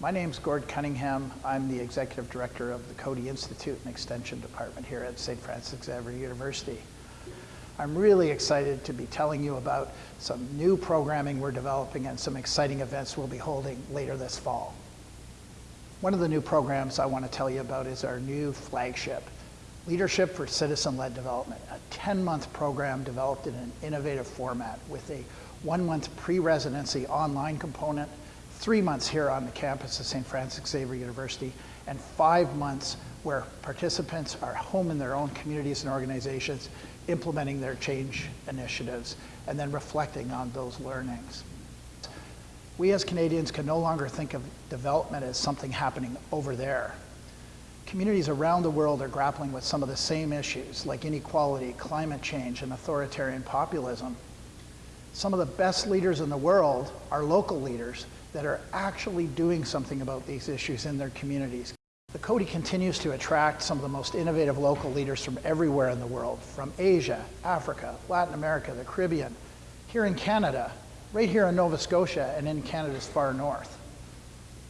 My name's Gord Cunningham. I'm the Executive Director of the Coady Institute and Extension Department here at St. Francis Xavier University. I'm really excited to be telling you about some new programming we're developing and some exciting events we'll be holding later this fall. One of the new programs I want to tell you about is our new flagship, Leadership for Citizen-Led Development, a 10-month program developed in an innovative format with a one-month pre-residency online component three months here on the campus of St. Francis Xavier University, and five months where participants are home in their own communities and organizations, implementing their change initiatives, and then reflecting on those learnings. We as Canadians can no longer think of development as something happening over there. Communities around the world are grappling with some of the same issues like inequality, climate change, and authoritarian populism. Some of the best leaders in the world are local leaders that are actually doing something about these issues in their communities. The Coady continues to attract some of the most innovative local leaders from everywhere in the world, from Asia, Africa, Latin America, the Caribbean, here in Canada, right here in Nova Scotia, and in Canada's far north.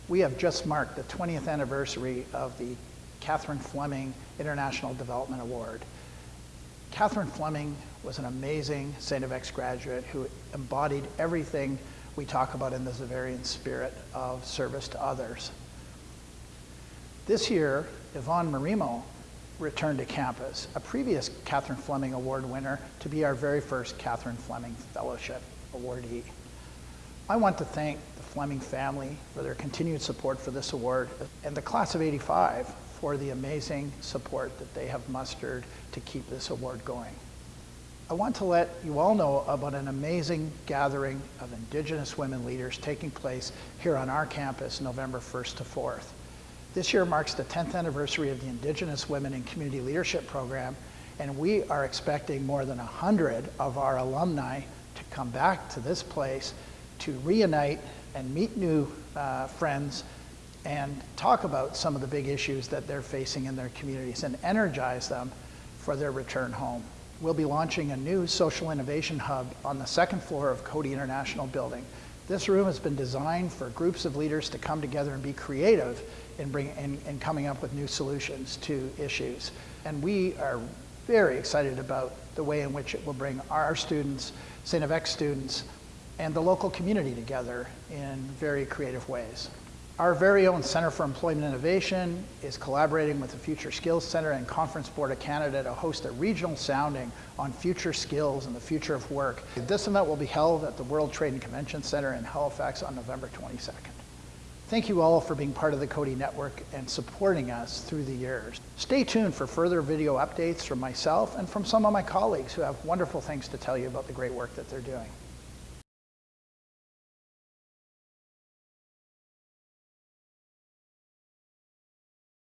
We have just marked the 20th anniversary of the Catherine Fleming International Development Award. Catherine Fleming was an amazing St. FX graduate who embodied everything we talk about in the Xaverian spirit of service to others. This year, Yvonne Marimo returned to campus, a previous Catherine Fleming Award winner, to be our very first Catherine Fleming Fellowship awardee. I want to thank the Fleming family for their continued support for this award and the class of 85 for the amazing support that they have mustered to keep this award going. I want to let you all know about an amazing gathering of Indigenous women leaders taking place here on our campus November 1st to 4th. This year marks the 10th anniversary of the Indigenous Women in Community Leadership Program, and we are expecting more than 100 of our alumni to come back to this place to reunite and meet new uh, friends and talk about some of the big issues that they're facing in their communities and energize them for their return home we'll be launching a new social innovation hub on the second floor of Coady International Building. This room has been designed for groups of leaders to come together and be creative in, bring, in, in coming up with new solutions to issues. And we are very excited about the way in which it will bring our students, St. FX students, and the local community together in very creative ways. Our very own Center for Employment Innovation is collaborating with the Future Skills Center and Conference Board of Canada to host a regional sounding on future skills and the future of work. This event will be held at the World Trade and Convention Center in Halifax on November 22nd. Thank you all for being part of the Coady Network and supporting us through the years. Stay tuned for further video updates from myself and from some of my colleagues who have wonderful things to tell you about the great work that they're doing.